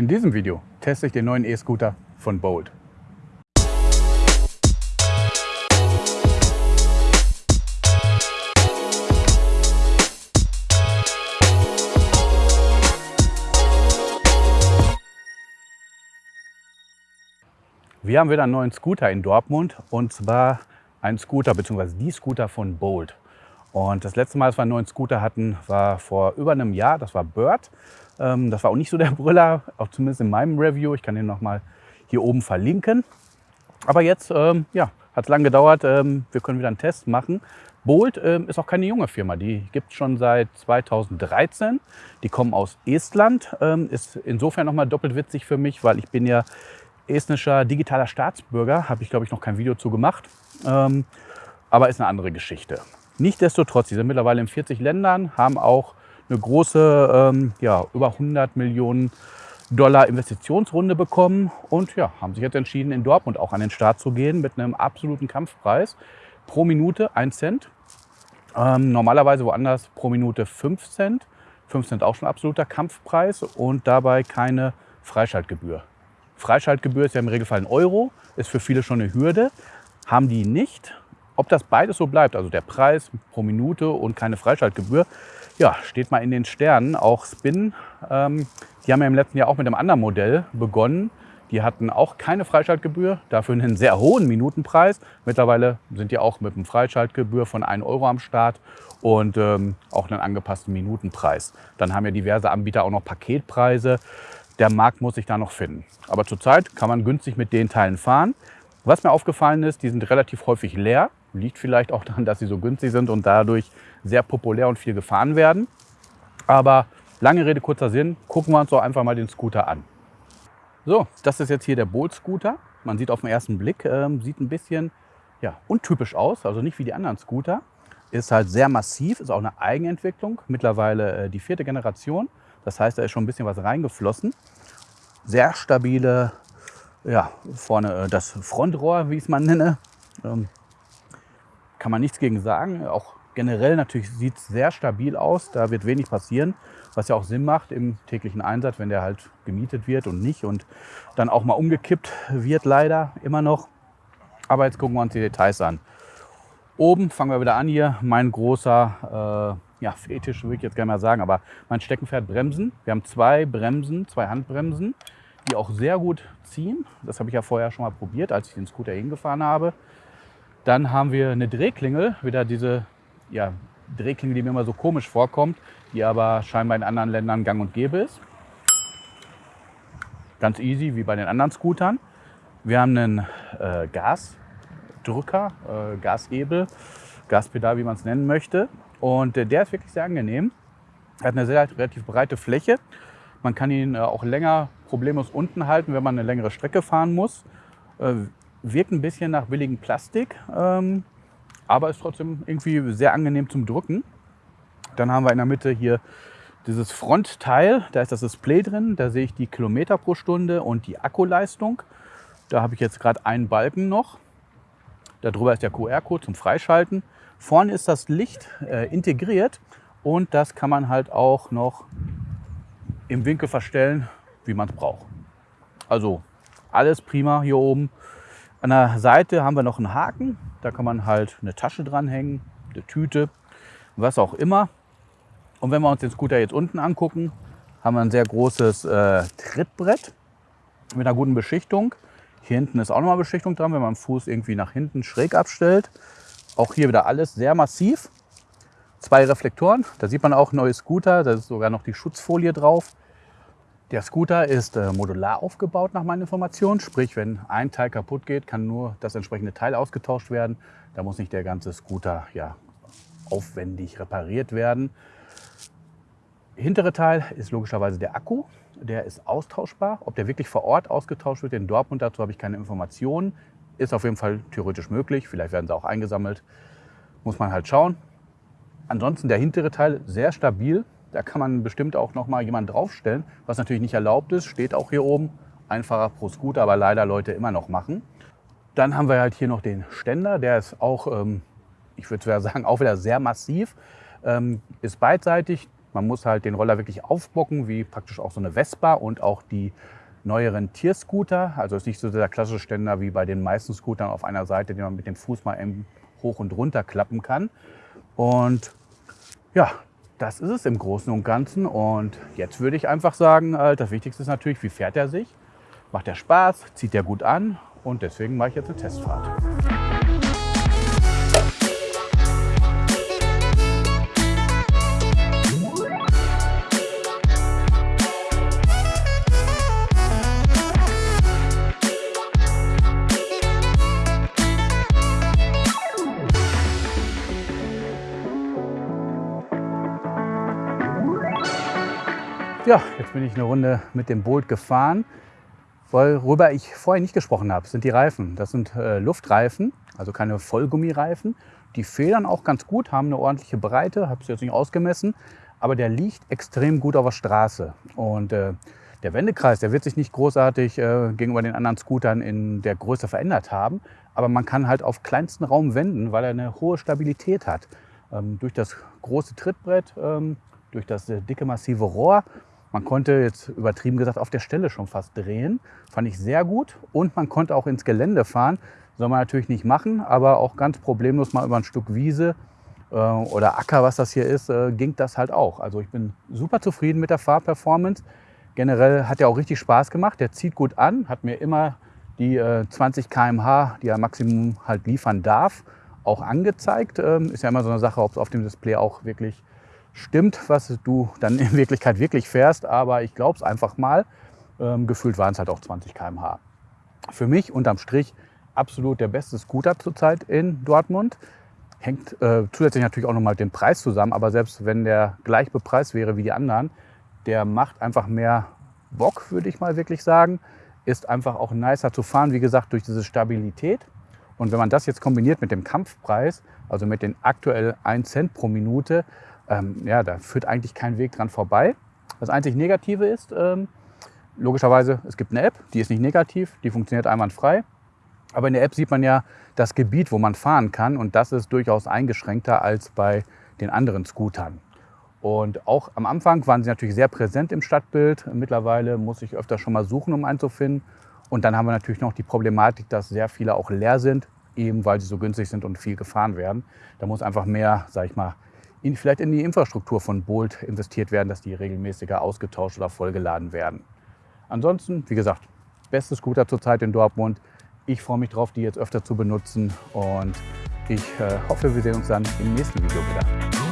In diesem Video teste ich den neuen E-Scooter von Bolt. Wir haben wieder einen neuen Scooter in Dortmund und zwar ein Scooter bzw. die Scooter von Bolt. Und das letzte Mal, dass wir einen neuen Scooter hatten, war vor über einem Jahr. Das war Bird. Ähm, das war auch nicht so der Brüller, auch zumindest in meinem Review. Ich kann den noch mal hier oben verlinken. Aber jetzt ähm, ja, hat es lange gedauert. Ähm, wir können wieder einen Test machen. Bolt ist auch keine junge Firma. Die gibt es schon seit 2013. Die kommen aus Estland. Ist insofern noch mal doppelt witzig für mich, weil ich bin ja estnischer digitaler Staatsbürger, habe ich glaube ich noch kein Video zu gemacht, aber ist eine andere Geschichte. Nichtsdestotrotz, sie sind mittlerweile in 40 Ländern, haben auch eine große, ähm, ja, über 100 Millionen Dollar Investitionsrunde bekommen und ja, haben sich jetzt entschieden, in Dortmund auch an den Start zu gehen mit einem absoluten Kampfpreis. Pro Minute 1 Cent. Ähm, normalerweise woanders pro Minute 5 Cent. 5 Cent auch schon absoluter Kampfpreis und dabei keine Freischaltgebühr. Freischaltgebühr ist ja im Regelfall ein Euro, ist für viele schon eine Hürde. Haben die nicht. Ob das beides so bleibt, also der Preis pro Minute und keine Freischaltgebühr, ja, steht mal in den Sternen. Auch Spin, ähm, die haben ja im letzten Jahr auch mit einem anderen Modell begonnen. Die hatten auch keine Freischaltgebühr, dafür einen sehr hohen Minutenpreis. Mittlerweile sind die auch mit einem Freischaltgebühr von 1 Euro am Start und ähm, auch einen angepassten Minutenpreis. Dann haben ja diverse Anbieter auch noch Paketpreise der Markt muss sich da noch finden. Aber zurzeit kann man günstig mit den Teilen fahren. Was mir aufgefallen ist, die sind relativ häufig leer. Liegt vielleicht auch daran, dass sie so günstig sind und dadurch sehr populär und viel gefahren werden. Aber lange Rede, kurzer Sinn, gucken wir uns doch einfach mal den Scooter an. So, das ist jetzt hier der Bolt Scooter. Man sieht auf den ersten Blick, äh, sieht ein bisschen ja, untypisch aus, also nicht wie die anderen Scooter. Ist halt sehr massiv, ist auch eine Eigenentwicklung, mittlerweile äh, die vierte Generation. Das heißt, da ist schon ein bisschen was reingeflossen. Sehr stabile, ja, vorne äh, das Frontrohr, wie ich es mal nenne. Ähm, kann man nichts gegen sagen. Auch generell natürlich sieht es sehr stabil aus. Da wird wenig passieren, was ja auch Sinn macht im täglichen Einsatz, wenn der halt gemietet wird und nicht und dann auch mal umgekippt wird leider immer noch. Aber jetzt gucken wir uns die Details an. Oben fangen wir wieder an hier. Mein großer äh, ja, Fetisch würde ich jetzt gerne mal sagen, aber mein Steckenpferd Bremsen. Wir haben zwei Bremsen, zwei Handbremsen, die auch sehr gut ziehen. Das habe ich ja vorher schon mal probiert, als ich den Scooter hingefahren habe. Dann haben wir eine Drehklingel, wieder diese ja, Drehklingel, die mir immer so komisch vorkommt, die aber scheinbar in anderen Ländern gang und gäbe ist. Ganz easy, wie bei den anderen Scootern. Wir haben einen äh, Gasdrücker, äh, Gashebel, Gaspedal, wie man es nennen möchte. Und äh, der ist wirklich sehr angenehm. Er hat eine sehr relativ breite Fläche. Man kann ihn äh, auch länger problemlos unten halten, wenn man eine längere Strecke fahren muss. Wirkt ein bisschen nach billigem Plastik, ähm, aber ist trotzdem irgendwie sehr angenehm zum Drücken. Dann haben wir in der Mitte hier dieses Frontteil. Da ist das Display drin. Da sehe ich die Kilometer pro Stunde und die Akkuleistung. Da habe ich jetzt gerade einen Balken noch. Darüber ist der QR-Code zum Freischalten. Vorne ist das Licht äh, integriert und das kann man halt auch noch im Winkel verstellen, wie man es braucht. Also alles prima hier oben. An der Seite haben wir noch einen Haken. Da kann man halt eine Tasche dranhängen, eine Tüte, was auch immer. Und wenn wir uns den Scooter jetzt unten angucken, haben wir ein sehr großes äh, Trittbrett mit einer guten Beschichtung. Hier hinten ist auch nochmal Beschichtung dran, wenn man den Fuß irgendwie nach hinten schräg abstellt. Auch hier wieder alles sehr massiv. Zwei Reflektoren, da sieht man auch neue Scooter, da ist sogar noch die Schutzfolie drauf. Der Scooter ist äh, modular aufgebaut nach meinen Informationen, sprich wenn ein Teil kaputt geht, kann nur das entsprechende Teil ausgetauscht werden. Da muss nicht der ganze Scooter ja, aufwendig repariert werden. Hintere Teil ist logischerweise der Akku. Der ist austauschbar. Ob der wirklich vor Ort ausgetauscht wird in Dortmund, dazu habe ich keine Informationen. Ist auf jeden Fall theoretisch möglich. Vielleicht werden sie auch eingesammelt. Muss man halt schauen. Ansonsten der hintere Teil sehr stabil. Da kann man bestimmt auch noch mal jemanden draufstellen, was natürlich nicht erlaubt ist. Steht auch hier oben. Einfacher pro Scooter, aber leider Leute immer noch machen. Dann haben wir halt hier noch den Ständer. Der ist auch, ähm, ich würde sagen, auch wieder sehr massiv. Ähm, ist beidseitig. Man muss halt den Roller wirklich aufbocken, wie praktisch auch so eine Vespa und auch die neueren Tierscooter. Also ist nicht so der klassische Ständer wie bei den meisten Scootern auf einer Seite, den man mit dem Fuß mal hoch und runter klappen kann. Und ja, das ist es im Großen und Ganzen. Und jetzt würde ich einfach sagen, äh, das Wichtigste ist natürlich, wie fährt er sich? Macht er Spaß? Zieht er gut an? Und deswegen mache ich jetzt eine Testfahrt. Ja, jetzt bin ich eine Runde mit dem Bolt gefahren. Worüber ich vorher nicht gesprochen habe, sind die Reifen. Das sind äh, Luftreifen, also keine Vollgummireifen. Die federn auch ganz gut, haben eine ordentliche Breite, habe es jetzt nicht ausgemessen, aber der liegt extrem gut auf der Straße. Und äh, der Wendekreis, der wird sich nicht großartig äh, gegenüber den anderen Scootern in der Größe verändert haben, aber man kann halt auf kleinsten Raum wenden, weil er eine hohe Stabilität hat. Ähm, durch das große Trittbrett, ähm, durch das äh, dicke massive Rohr man konnte jetzt übertrieben gesagt auf der Stelle schon fast drehen. Fand ich sehr gut. Und man konnte auch ins Gelände fahren. Soll man natürlich nicht machen, aber auch ganz problemlos mal über ein Stück Wiese äh, oder Acker, was das hier ist, äh, ging das halt auch. Also ich bin super zufrieden mit der Fahrperformance. Generell hat er auch richtig Spaß gemacht. Der zieht gut an, hat mir immer die äh, 20 km/h, die er Maximum halt liefern darf, auch angezeigt. Ähm, ist ja immer so eine Sache, ob es auf dem Display auch wirklich stimmt, was du dann in Wirklichkeit wirklich fährst. Aber ich glaube es einfach mal. Ähm, gefühlt waren es halt auch 20 km/h. Für mich unterm Strich absolut der beste Scooter zurzeit in Dortmund. Hängt äh, zusätzlich natürlich auch nochmal mit dem Preis zusammen. Aber selbst wenn der gleich bepreist wäre wie die anderen, der macht einfach mehr Bock, würde ich mal wirklich sagen. Ist einfach auch nicer zu fahren, wie gesagt, durch diese Stabilität. Und wenn man das jetzt kombiniert mit dem Kampfpreis, also mit den aktuell 1 Cent pro Minute, ähm, ja, da führt eigentlich kein Weg dran vorbei. Das einzig Negative ist, ähm, logischerweise, es gibt eine App, die ist nicht negativ, die funktioniert einwandfrei. Aber in der App sieht man ja das Gebiet, wo man fahren kann und das ist durchaus eingeschränkter als bei den anderen Scootern. Und auch am Anfang waren sie natürlich sehr präsent im Stadtbild. Mittlerweile muss ich öfter schon mal suchen, um einen zu finden. Und dann haben wir natürlich noch die Problematik, dass sehr viele auch leer sind, eben weil sie so günstig sind und viel gefahren werden. Da muss einfach mehr, sag ich mal, in, vielleicht in die Infrastruktur von Bolt investiert werden, dass die regelmäßiger ausgetauscht oder vollgeladen werden. Ansonsten, wie gesagt, beste Scooter zurzeit in Dortmund. Ich freue mich darauf, die jetzt öfter zu benutzen und ich äh, hoffe, wir sehen uns dann im nächsten Video wieder.